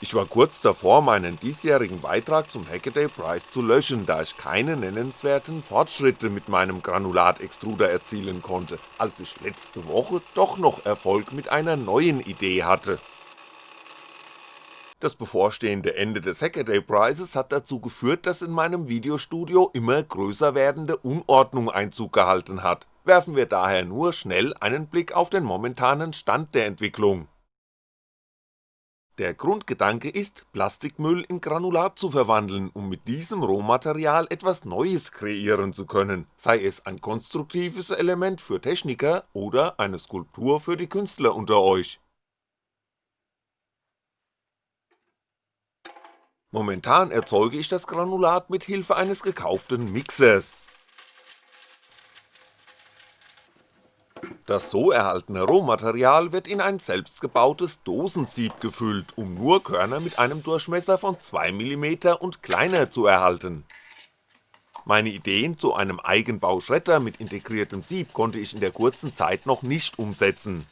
Ich war kurz davor meinen diesjährigen Beitrag zum Hackaday Prize zu löschen, da ich keine nennenswerten Fortschritte mit meinem Granulat-Extruder erzielen konnte, als ich letzte Woche doch noch Erfolg mit einer neuen Idee hatte. Das bevorstehende Ende des Hackaday Prizes hat dazu geführt, dass in meinem Videostudio immer größer werdende Unordnung Einzug gehalten hat, werfen wir daher nur schnell einen Blick auf den momentanen Stand der Entwicklung der Grundgedanke ist, Plastikmüll in Granulat zu verwandeln, um mit diesem Rohmaterial etwas Neues kreieren zu können, sei es ein konstruktives Element für Techniker oder eine Skulptur für die Künstler unter euch. Momentan erzeuge ich das Granulat mit Hilfe eines gekauften Mixers Das so erhaltene Rohmaterial wird in ein selbstgebautes Dosensieb gefüllt, um nur Körner mit einem Durchmesser von 2mm und kleiner zu erhalten. Meine Ideen zu einem Eigenbauschredder mit integriertem Sieb konnte ich in der kurzen Zeit noch nicht umsetzen.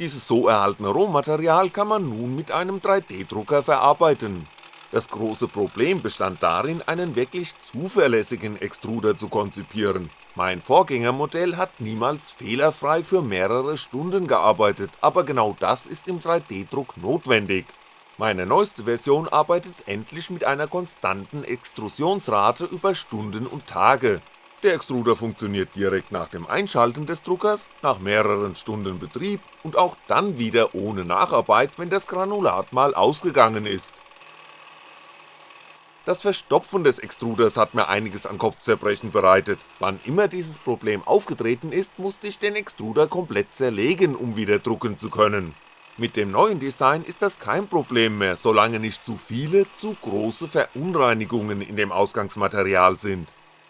Dieses so erhaltene Rohmaterial kann man nun mit einem 3D-Drucker verarbeiten, das große Problem bestand darin, einen wirklich zuverlässigen Extruder zu konzipieren. Mein Vorgängermodell hat niemals fehlerfrei für mehrere Stunden gearbeitet, aber genau das ist im 3D-Druck notwendig. Meine neueste Version arbeitet endlich mit einer konstanten Extrusionsrate über Stunden und Tage. Der Extruder funktioniert direkt nach dem Einschalten des Druckers, nach mehreren Stunden Betrieb und auch dann wieder ohne Nacharbeit, wenn das Granulat mal ausgegangen ist. Das Verstopfen des Extruders hat mir einiges an Kopfzerbrechen bereitet, wann immer dieses Problem aufgetreten ist, musste ich den Extruder komplett zerlegen, um wieder drucken zu können. Mit dem neuen Design ist das kein Problem mehr, solange nicht zu viele, zu große Verunreinigungen in dem Ausgangsmaterial sind.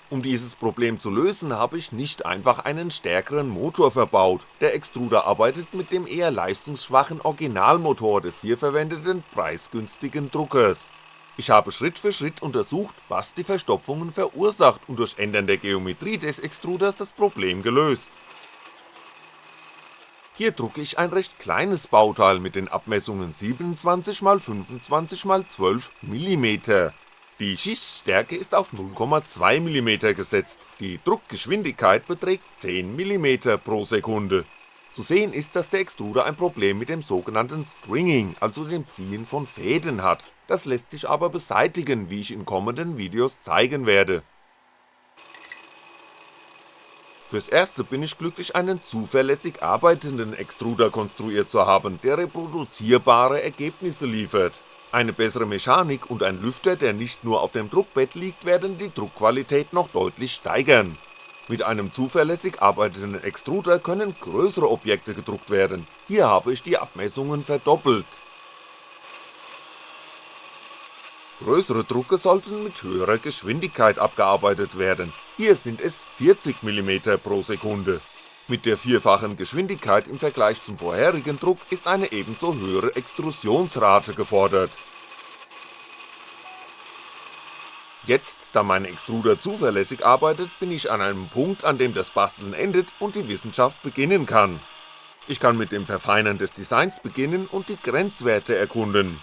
Um dieses Problem zu lösen, habe ich nicht einfach einen stärkeren Motor verbaut, der Extruder arbeitet mit dem eher leistungsschwachen Originalmotor des hier verwendeten preisgünstigen Druckers. Ich habe Schritt für Schritt untersucht, was die Verstopfungen verursacht und durch Ändern der Geometrie des Extruders das Problem gelöst. Hier drucke ich ein recht kleines Bauteil mit den Abmessungen 27x25x12mm. Die Schichtstärke ist auf 0,2mm gesetzt, die Druckgeschwindigkeit beträgt 10mm pro Sekunde. Zu sehen ist, dass der Extruder ein Problem mit dem sogenannten Stringing, also dem Ziehen von Fäden hat, das lässt sich aber beseitigen, wie ich in kommenden Videos zeigen werde. Fürs erste bin ich glücklich einen zuverlässig arbeitenden Extruder konstruiert zu haben, der reproduzierbare Ergebnisse liefert. Eine bessere Mechanik und ein Lüfter, der nicht nur auf dem Druckbett liegt, werden die Druckqualität noch deutlich steigern. Mit einem zuverlässig arbeitenden Extruder können größere Objekte gedruckt werden, hier habe ich die Abmessungen verdoppelt. Größere Drucke sollten mit höherer Geschwindigkeit abgearbeitet werden, hier sind es 40mm pro Sekunde. Mit der vierfachen Geschwindigkeit im Vergleich zum vorherigen Druck ist eine ebenso höhere Extrusionsrate gefordert. Jetzt, da mein Extruder zuverlässig arbeitet, bin ich an einem Punkt, an dem das Basteln endet und die Wissenschaft beginnen kann. Ich kann mit dem Verfeinern des Designs beginnen und die Grenzwerte erkunden.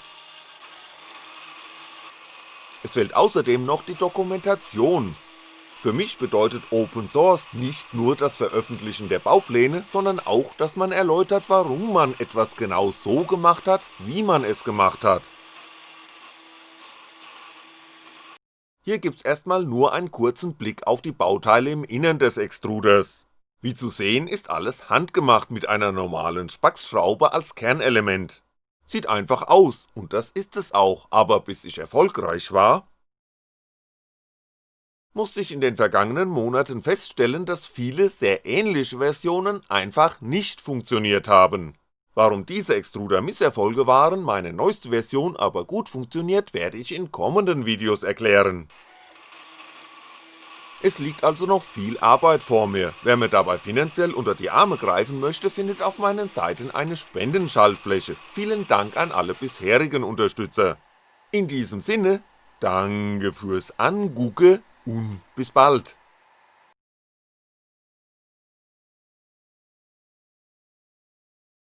Es fehlt außerdem noch die Dokumentation. Für mich bedeutet Open Source nicht nur das Veröffentlichen der Baupläne, sondern auch, dass man erläutert, warum man etwas genau so gemacht hat, wie man es gemacht hat. Hier gibt's erstmal nur einen kurzen Blick auf die Bauteile im Innern des Extruders. Wie zu sehen ist alles handgemacht mit einer normalen Spaxschraube als Kernelement. Sieht einfach aus, und das ist es auch, aber bis ich erfolgreich war, musste ich in den vergangenen Monaten feststellen, dass viele sehr ähnliche Versionen einfach nicht funktioniert haben. Warum diese Extruder Misserfolge waren, meine neueste Version aber gut funktioniert, werde ich in kommenden Videos erklären. Es liegt also noch viel Arbeit vor mir, wer mir dabei finanziell unter die Arme greifen möchte, findet auf meinen Seiten eine Spendenschaltfläche, vielen Dank an alle bisherigen Unterstützer. In diesem Sinne, danke fürs Angucke und bis bald.